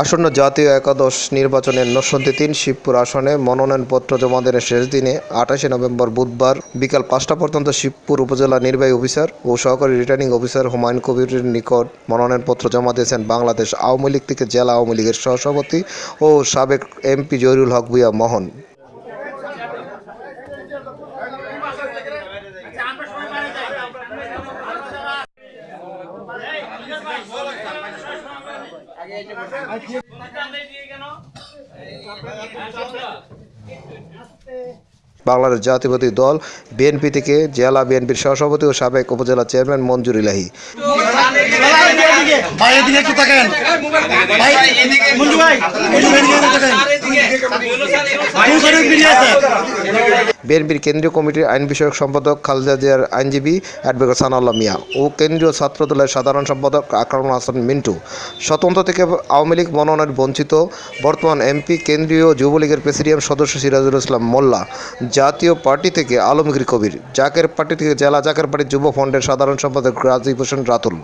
আসন্ন জাতীয় একাদশ নির্বাচনের নরসিংদী তিন শিবপুর আসনে মনোনয়নপত্র জমা দেওয়ার শেষ দিনে আঠাশে নভেম্বর বুধবার বিকাল পাঁচটা পর্যন্ত শিবপুর উপজেলা নির্বাহী অফিসার ও সহকারী রিটার্নিং অফিসার হুমায়ুন কবিরের নিকট মনোনয়নপত্র জমা দিয়েছেন বাংলাদেশ আওয়ামী লীগ থেকে জেলা আওয়ামী লীগের সহসভাপতি ও সাবেক এমপি জহিরুল হক ভুইয়া মোহন। বাংলাদেশ জাতীয়বাদী দল বিএনপি থেকে জেলা বিএনপির সহসভাপতি ও সাবেক উপজেলা চেয়ারম্যান মঞ্জুর ইলাহি। ভাই বিএনপির কেন্দ্রীয় কমিটির আইন বিষয়ক সম্পাদক খালেদা জিয়ার আইনজীবী অ্যাডভোকেট সানাউল্লাহ মিয়া ও কেন্দ্রীয় ছাত্র দলের সাধারণ সম্পাদক আকরামুল হাসান মিন্টু। স্বতন্ত্র থেকে আওয়ামী লীগ মনোনয়ন বঞ্চিত বর্তমান এমপি, কেন্দ্রীয় যুবলীগের প্রেসিডিয়াম সদস্য সিরাজুল ইসলাম মোল্লা। জাতীয় পার্টি থেকে আলমগীর কবির। জাকের পার্টি থেকে জেলা জাকের পার্টি যুব ফ্রন্টের সাধারণ সম্পাদক রাজীব হোসেন রাতুল।